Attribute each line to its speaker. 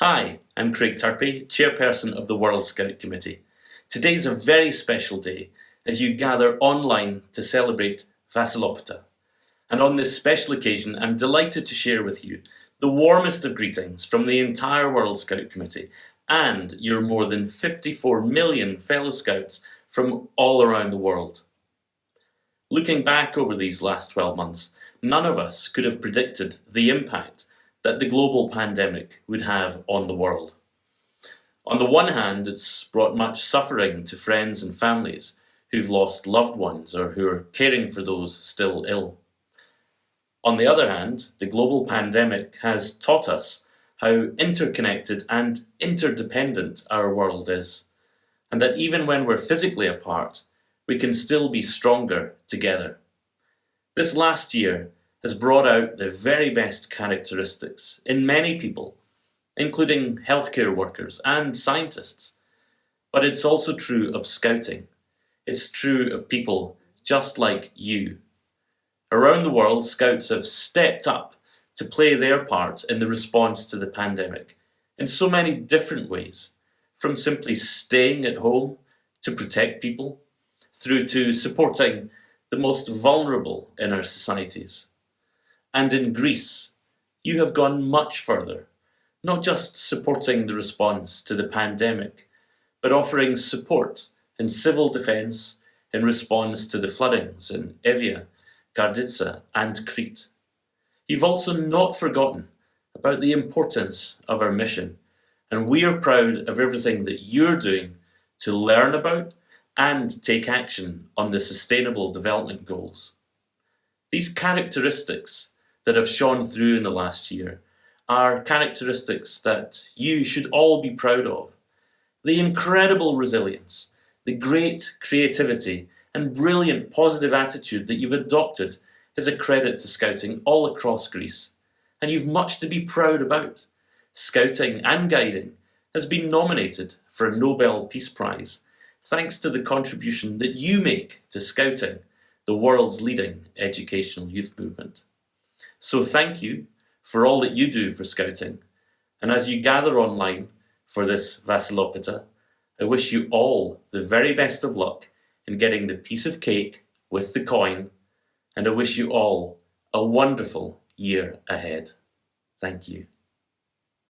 Speaker 1: Hi, I'm Craig Turpie, Chairperson of the World Scout Committee. Today's a very special day as you gather online to celebrate Vasilopita. And on this special occasion, I'm delighted to share with you the warmest of greetings from the entire World Scout Committee and your more than 54 million fellow Scouts from all around the world. Looking back over these last 12 months, none of us could have predicted the impact that the global pandemic would have on the world. On the one hand, it's brought much suffering to friends and families who've lost loved ones or who are caring for those still ill. On the other hand, the global pandemic has taught us how interconnected and interdependent our world is, and that even when we're physically apart, we can still be stronger together. This last year has brought out the very best characteristics in many people, including healthcare workers and scientists. But it's also true of scouting. It's true of people just like you. Around the world, scouts have stepped up to play their part in the response to the pandemic in so many different ways, from simply staying at home to protect people, through to supporting the most vulnerable in our societies. And in Greece, you have gone much further, not just supporting the response to the pandemic, but offering support in civil defence in response to the floodings in Evia, Karditsa and Crete. You've also not forgotten about the importance of our mission, and we are proud of everything that you're doing to learn about and take action on the Sustainable Development Goals. These characteristics that have shone through in the last year are characteristics that you should all be proud of. The incredible resilience, the great creativity and brilliant positive attitude that you've adopted is a credit to Scouting all across Greece, and you've much to be proud about. Scouting and Guiding has been nominated for a Nobel Peace Prize thanks to the contribution that you make to Scouting, the world's leading educational youth movement. So thank you for all that you do for Scouting, and as you gather online for this Vasilopita, I wish you all the very best of luck in getting the piece of cake with the coin, and I wish you all a wonderful year ahead. Thank you.